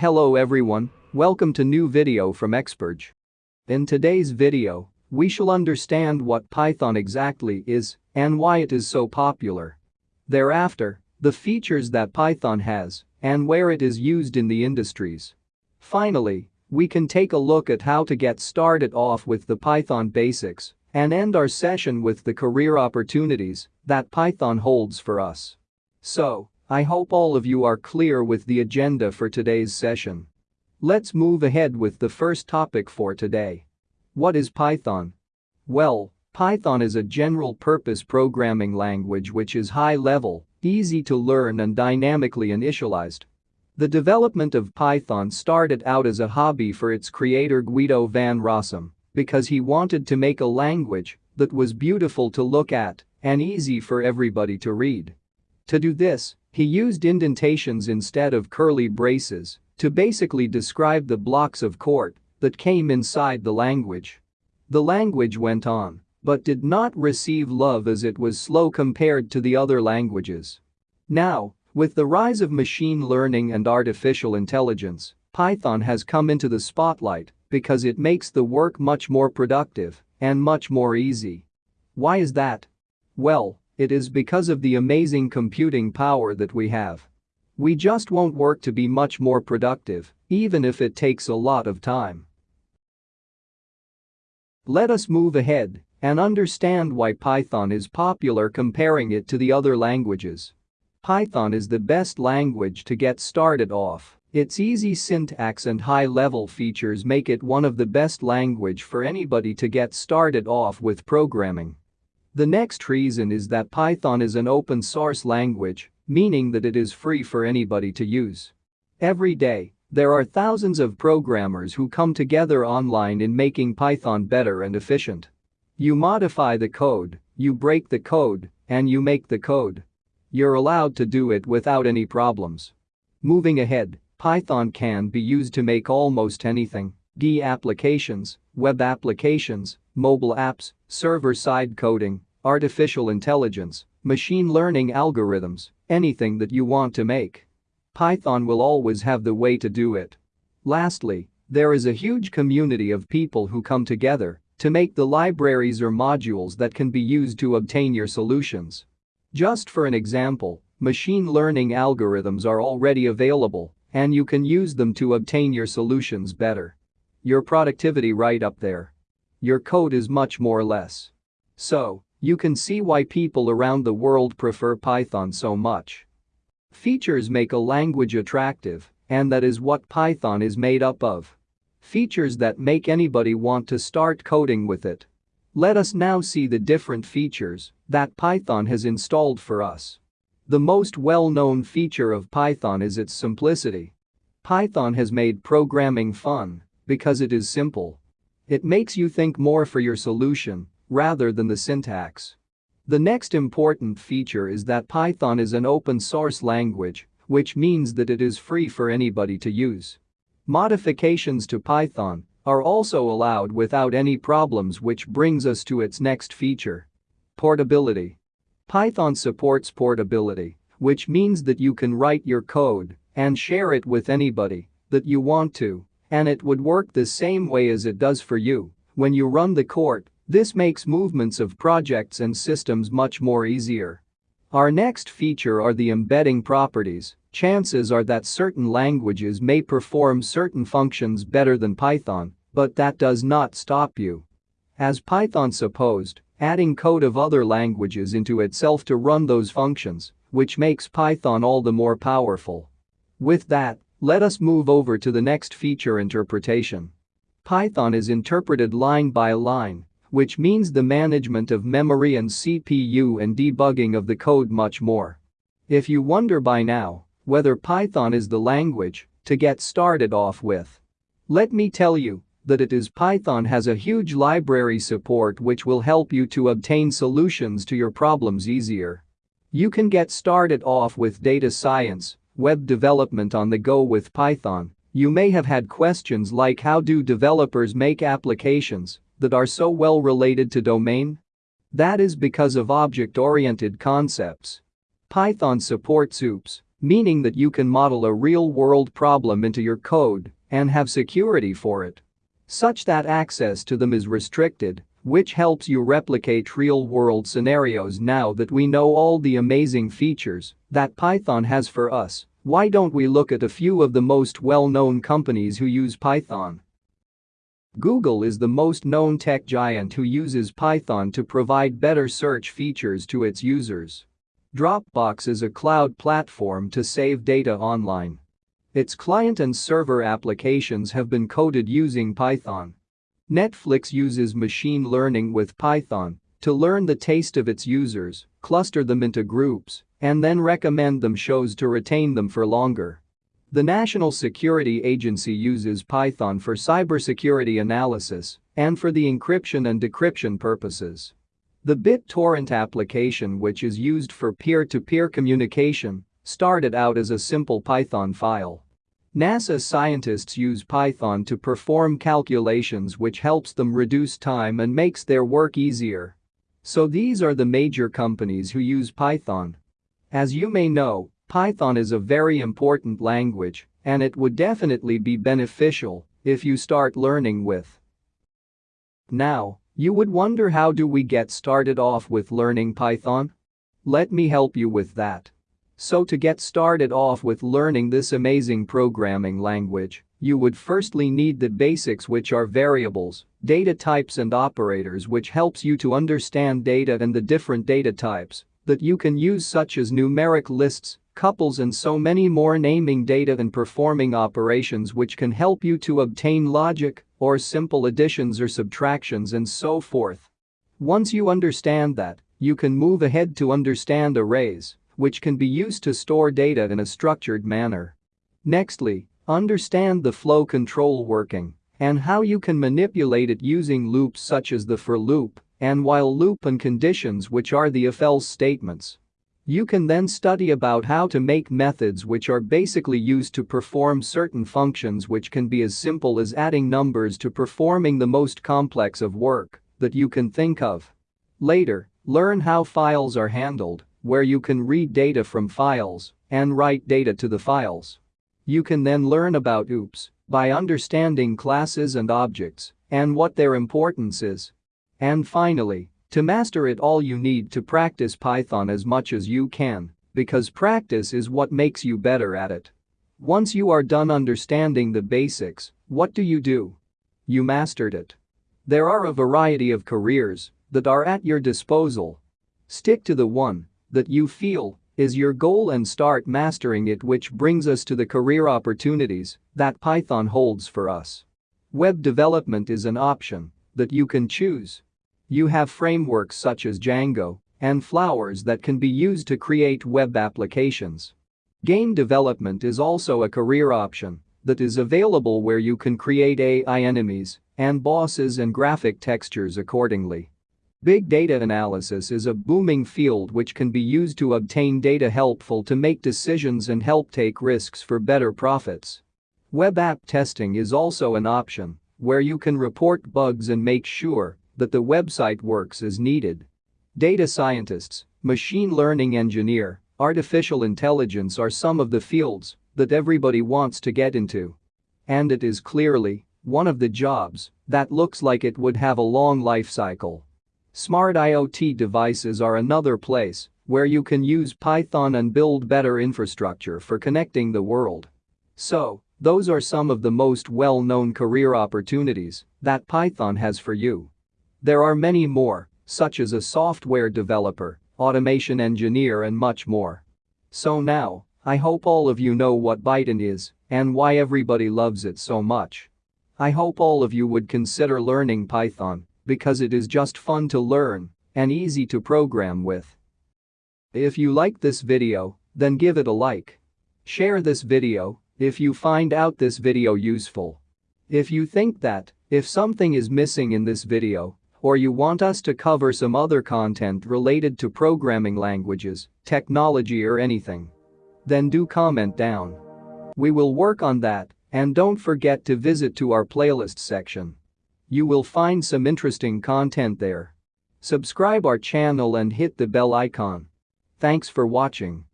Hello everyone, welcome to new video from Experge. In today's video, we shall understand what Python exactly is and why it is so popular. Thereafter, the features that Python has and where it is used in the industries. Finally, we can take a look at how to get started off with the Python basics and end our session with the career opportunities that Python holds for us. So, I hope all of you are clear with the agenda for today's session. Let's move ahead with the first topic for today. What is Python? Well, Python is a general-purpose programming language which is high-level, easy to learn and dynamically initialized. The development of Python started out as a hobby for its creator Guido van Rossum because he wanted to make a language that was beautiful to look at and easy for everybody to read. To do this, he used indentations instead of curly braces to basically describe the blocks of code that came inside the language. The language went on but did not receive love as it was slow compared to the other languages. Now, with the rise of machine learning and artificial intelligence, Python has come into the spotlight because it makes the work much more productive and much more easy. Why is that? Well, it is because of the amazing computing power that we have. We just won't work to be much more productive, even if it takes a lot of time. Let us move ahead and understand why Python is popular comparing it to the other languages. Python is the best language to get started off. Its easy syntax and high-level features make it one of the best language for anybody to get started off with programming. The next reason is that Python is an open source language, meaning that it is free for anybody to use. Every day, there are thousands of programmers who come together online in making Python better and efficient. You modify the code, you break the code, and you make the code. You're allowed to do it without any problems. Moving ahead, Python can be used to make almost anything, D applications, web applications, mobile apps, server-side coding, artificial intelligence, machine learning algorithms, anything that you want to make. Python will always have the way to do it. Lastly, there is a huge community of people who come together to make the libraries or modules that can be used to obtain your solutions. Just for an example, machine learning algorithms are already available and you can use them to obtain your solutions better. Your productivity right up there. Your code is much more less. So, you can see why people around the world prefer Python so much. Features make a language attractive, and that is what Python is made up of. Features that make anybody want to start coding with it. Let us now see the different features that Python has installed for us. The most well-known feature of Python is its simplicity. Python has made programming fun because it is simple. It makes you think more for your solution rather than the syntax. The next important feature is that Python is an open source language, which means that it is free for anybody to use. Modifications to Python are also allowed without any problems which brings us to its next feature. Portability. Python supports portability, which means that you can write your code and share it with anybody that you want to, and it would work the same way as it does for you when you run the court, This makes movements of projects and systems much more easier. Our next feature are the embedding properties, Chances are that certain languages may perform certain functions better than Python, but that does not stop you. As Python supposed, adding code of other languages into itself to run those functions, which makes Python all the more powerful. With that, let us move over to the next feature interpretation. Python is interpreted line by line, which means the management of memory and CPU and debugging of the code much more. If you wonder by now, whether Python is the language to get started off with. Let me tell you that it is Python has a huge library support which will help you to obtain solutions to your problems easier. You can get started off with data science, web development on the go with Python. You may have had questions like how do developers make applications that are so well related to domain? That is because of object-oriented concepts. Python supports OOPS, meaning that you can model a real-world problem into your code and have security for it. Such that access to them is restricted, which helps you replicate real-world scenarios now that we know all the amazing features that Python has for us, why don't we look at a few of the most well-known companies who use Python? Google is the most known tech giant who uses Python to provide better search features to its users. Dropbox is a cloud platform to save data online. Its client and server applications have been coded using Python. Netflix uses machine learning with Python to learn the taste of its users, cluster them into groups, and then recommend them shows to retain them for longer. The National Security Agency uses Python for cybersecurity analysis and for the encryption and decryption purposes. The BitTorrent application which is used for peer-to-peer -peer communication started out as a simple Python file. NASA scientists use Python to perform calculations which helps them reduce time and makes their work easier. So these are the major companies who use Python. As you may know, Python is a very important language, and it would definitely be beneficial if you start learning with. Now, you would wonder how do we get started off with learning Python? Let me help you with that. So to get started off with learning this amazing programming language, you would firstly need the basics which are variables, data types and operators which helps you to understand data and the different data types that you can use such as numeric lists, tuples and so many more naming data and performing operations which can help you to obtain logic or simple additions or subtractions and so forth. Once you understand that, you can move ahead to understand arrays, which can be used to store data in a structured manner. Nextly, understand the flow control working and how you can manipulate it using loops such as the for loop and while loop and conditions which are the if-else statements. You can then study about how to make methods which are basically used to perform certain functions which can be as simple as adding numbers to performing the most complex of work that you can think of. Later, learn how files are handled, where you can read data from files and write data to the files. You can then learn about OOPS by understanding classes and objects and what their importance is. And finally, to master it all you need to practice Python as much as you can, because practice is what makes you better at it. Once you are done understanding the basics, what do you do? You mastered it. There are a variety of careers that are at your disposal. Stick to the one that you feel is your goal and start mastering it which brings us to the career opportunities that Python holds for us. Web development is an option that you can choose you have frameworks such as Django and Flowers that can be used to create web applications. Game development is also a career option that is available where you can create AI enemies and bosses and graphic textures accordingly. Big data analysis is a booming field which can be used to obtain data helpful to make decisions and help take risks for better profits. Web app testing is also an option where you can report bugs and make sure that the website works as needed. Data scientists, machine learning engineer, artificial intelligence are some of the fields that everybody wants to get into. And it is clearly one of the jobs that looks like it would have a long life cycle. Smart IoT devices are another place where you can use Python and build better infrastructure for connecting the world. So, those are some of the most well-known career opportunities that Python has for you. There are many more, such as a software developer, automation engineer and much more. So now, I hope all of you know what Python is and why everybody loves it so much. I hope all of you would consider learning Python because it is just fun to learn and easy to program with. If you like this video, then give it a like. Share this video if you find out this video useful. If you think that, if something is missing in this video, or you want us to cover some other content related to programming languages, technology or anything. Then do comment down. We will work on that and don't forget to visit to our playlist section. You will find some interesting content there. Subscribe our channel and hit the bell icon. Thanks for watching.